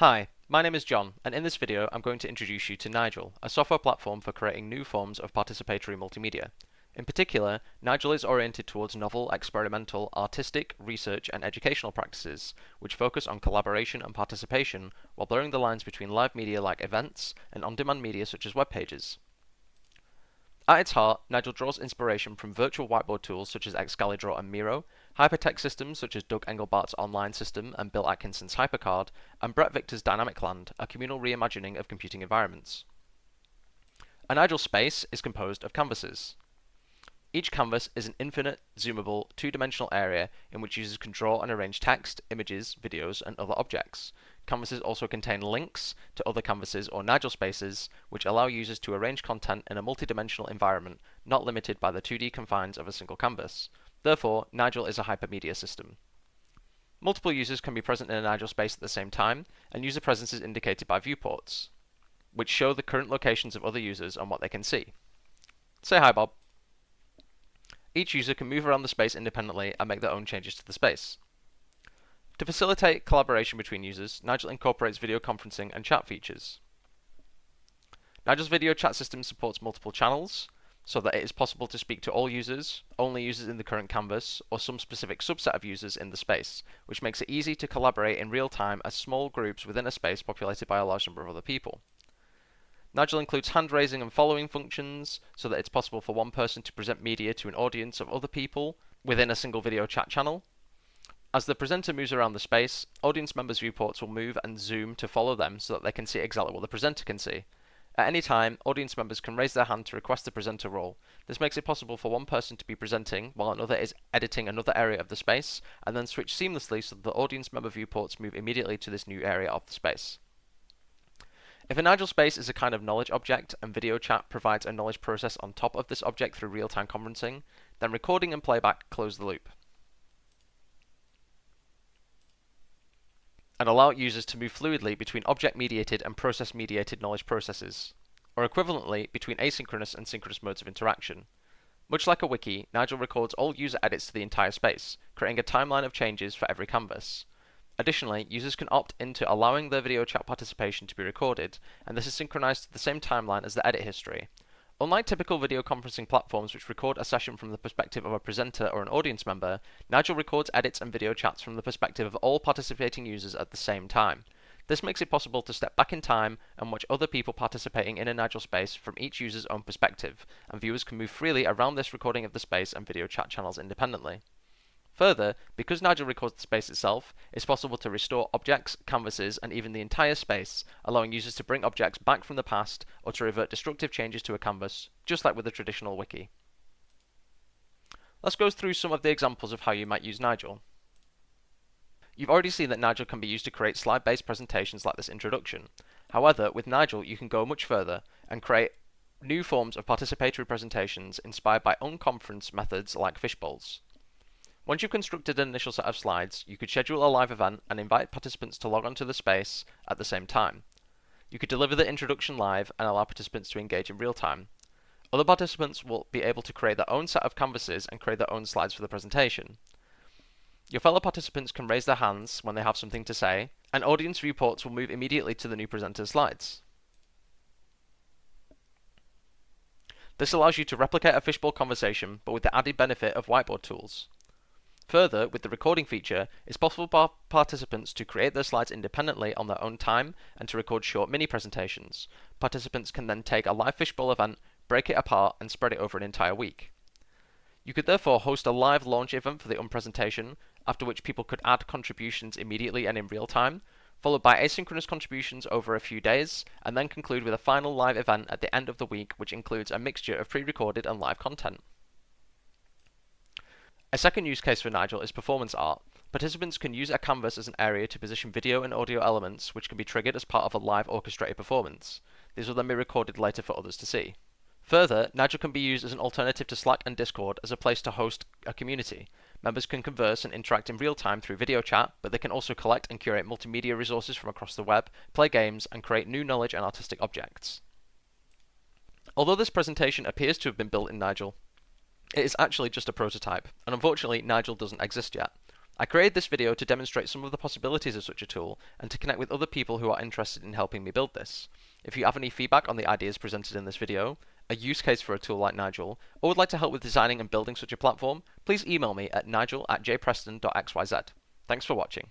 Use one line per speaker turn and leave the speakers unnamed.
Hi, my name is John, and in this video I'm going to introduce you to Nigel, a software platform for creating new forms of participatory multimedia. In particular, Nigel is oriented towards novel, experimental, artistic, research, and educational practices, which focus on collaboration and participation while blurring the lines between live media like events and on-demand media such as web pages. At its heart, Nigel draws inspiration from virtual whiteboard tools such as Excalidraw and Miro, hypertext systems such as Doug Engelbart's online system and Bill Atkinson's HyperCard, and Bret Victor's Dynamicland, a communal reimagining of computing environments. A Nigel space is composed of canvases. Each canvas is an infinite, zoomable, two-dimensional area in which users can draw and arrange text, images, videos, and other objects. Canvases also contain links to other canvases or Nigel spaces, which allow users to arrange content in a multi-dimensional environment, not limited by the 2D confines of a single canvas. Therefore, Nigel is a hypermedia system. Multiple users can be present in a Nigel space at the same time, and user presence is indicated by viewports, which show the current locations of other users and what they can see. Say hi, Bob. Each user can move around the space independently and make their own changes to the space. To facilitate collaboration between users, Nigel incorporates video conferencing and chat features. Nigel's video chat system supports multiple channels, so that it is possible to speak to all users, only users in the current canvas, or some specific subset of users in the space, which makes it easy to collaborate in real time as small groups within a space populated by a large number of other people. Nigel includes hand raising and following functions so that it's possible for one person to present media to an audience of other people within a single video chat channel. As the presenter moves around the space, audience members' viewports will move and zoom to follow them so that they can see exactly what the presenter can see. At any time, audience members can raise their hand to request the presenter role. This makes it possible for one person to be presenting while another is editing another area of the space, and then switch seamlessly so that the audience member viewports move immediately to this new area of the space. If a Nigel space is a kind of knowledge object and video chat provides a knowledge process on top of this object through real-time conferencing, then recording and playback close the loop. And allow users to move fluidly between object-mediated and process-mediated knowledge processes, or equivalently between asynchronous and synchronous modes of interaction. Much like a wiki, Nigel records all user edits to the entire space, creating a timeline of changes for every canvas. Additionally, users can opt into allowing their video chat participation to be recorded, and this is synchronized to the same timeline as the edit history. Unlike typical video conferencing platforms which record a session from the perspective of a presenter or an audience member, Nigel records edits and video chats from the perspective of all participating users at the same time. This makes it possible to step back in time and watch other people participating in a Nigel space from each user's own perspective, and viewers can move freely around this recording of the space and video chat channels independently. Further, because Nigel records the space itself, it's possible to restore objects, canvases, and even the entire space, allowing users to bring objects back from the past or to revert destructive changes to a canvas, just like with a traditional wiki. Let's go through some of the examples of how you might use Nigel. You've already seen that Nigel can be used to create slide-based presentations like this introduction. However, with Nigel you can go much further and create new forms of participatory presentations inspired by unconference methods like fishbowls. Once you've constructed an initial set of slides, you could schedule a live event and invite participants to log onto the space at the same time. You could deliver the introduction live and allow participants to engage in real time. Other participants will be able to create their own set of canvases and create their own slides for the presentation. Your fellow participants can raise their hands when they have something to say, and audience viewports will move immediately to the new presenter's slides. This allows you to replicate a fishbowl conversation, but with the added benefit of whiteboard tools. Further, with the recording feature, it's possible for participants to create their slides independently on their own time and to record short mini presentations. Participants can then take a live fishbowl event, break it apart, and spread it over an entire week. You could therefore host a live launch event for the unpresentation, after which people could add contributions immediately and in real time, followed by asynchronous contributions over a few days, and then conclude with a final live event at the end of the week which includes a mixture of pre-recorded and live content. A second use case for Nigel is performance art. Participants can use a canvas as an area to position video and audio elements which can be triggered as part of a live orchestrated performance. These will then be recorded later for others to see. Further, Nigel can be used as an alternative to Slack and Discord as a place to host a community. Members can converse and interact in real time through video chat, but they can also collect and curate multimedia resources from across the web, play games, and create new knowledge and artistic objects. Although this presentation appears to have been built in Nigel, it is actually just a prototype, and unfortunately Nigel doesn't exist yet. I created this video to demonstrate some of the possibilities of such a tool and to connect with other people who are interested in helping me build this. If you have any feedback on the ideas presented in this video, a use case for a tool like Nigel, or would like to help with designing and building such a platform, please email me at nigel at jpreston.xyz. Thanks for watching.